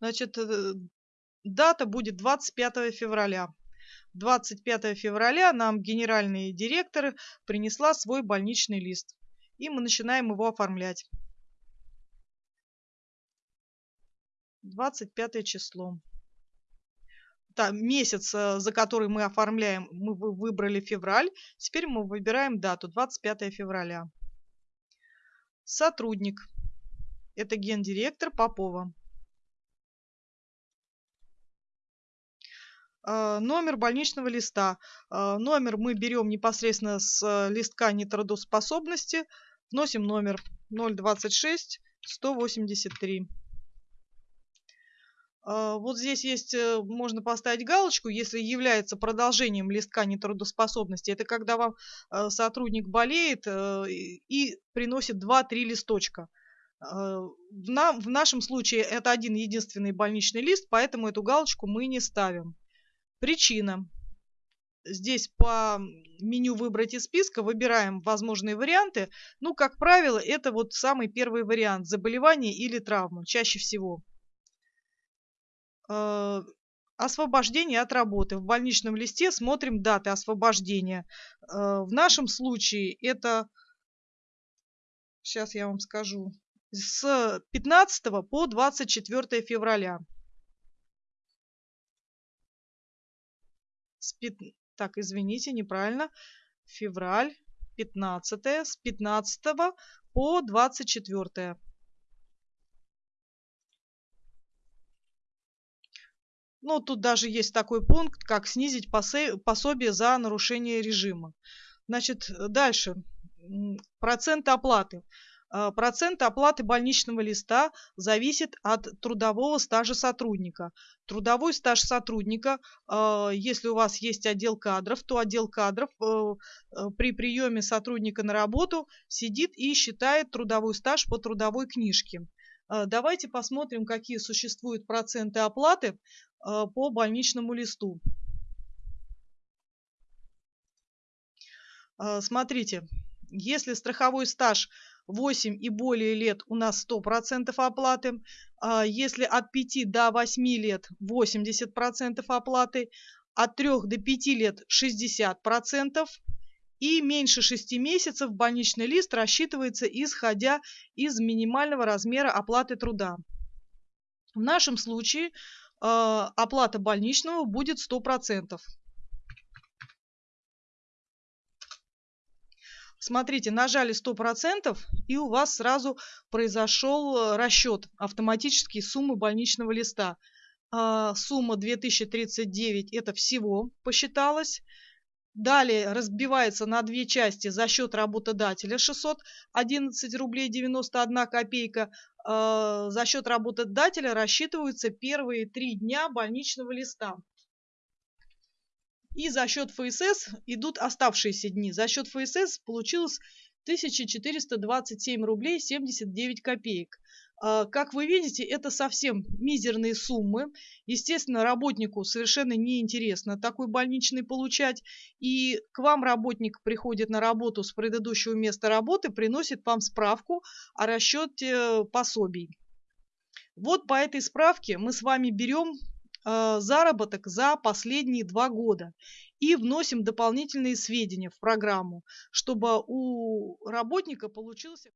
Значит, э, дата будет 25 февраля. 25 февраля нам генеральный директор принесла свой больничный лист. И мы начинаем его оформлять. 25 число. Да, месяц, э, за который мы оформляем, мы выбрали февраль. Теперь мы выбираем дату 25 февраля. Сотрудник. Это гендиректор Попова. Номер больничного листа. А, номер мы берем непосредственно с э, листка нетрудоспособности. Вносим номер 026 183. А, вот здесь есть, э, можно поставить галочку, если является продолжением листка нетрудоспособности. Это когда вам э, сотрудник болеет и приносит 2-3 листочка. В, в нашем случае это один единственный больничный лист, поэтому эту галочку мы не ставим. Причина. Здесь по меню «Выбрать из списка» выбираем возможные варианты. Ну, как правило, это вот самый первый вариант – заболевание или травма, чаще всего. Э, освобождение от работы. В больничном листе смотрим даты освобождения. Э, в нашем случае это, сейчас я вам скажу, с 15 по 24 февраля. Так, извините, неправильно, февраль, 15 с 15 по 24. Ну, тут даже есть такой пункт, как снизить пособие за нарушение режима. Значит, дальше. Проценты оплаты. А, процент оплаты больничного листа зависит от трудового стажа сотрудника. Трудовой стаж сотрудника, а, если у вас есть отдел кадров, то отдел кадров э, э, при приеме сотрудника на работу сидит и считает трудовой стаж по трудовой книжке. Давайте посмотрим, какие существуют проценты оплаты по больничному листу. Смотрите, если страховой стаж 8 и более лет у нас 100% оплаты. А если от 5 до 8 лет 80% оплаты. От 3 до 5 лет 60%. И меньше 6 месяцев больничный лист рассчитывается исходя из минимального размера оплаты труда. В нашем случае э, оплата больничного будет 100%. Смотрите, нажали 100% и у вас сразу произошел э, расчет автоматический суммы больничного листа. А, сумма 2039 это всего посчиталось. Далее разбивается на две части за счет работодателя 611 рублей 91 копейка. А, за счет работодателя рассчитываются первые три дня больничного листа. И за счет ФСС идут оставшиеся дни. За счет ФСС получилось 1427 рублей 79 копеек. А, как вы видите, это совсем мизерные суммы. Естественно, работнику совершенно неинтересно такой больничный получать. И к вам работник приходит на работу с предыдущего места работы, приносит вам справку о расчете пособий. Вот по этой справке мы с вами берем заработок за последние два года. И вносим дополнительные сведения в программу, чтобы у работника получился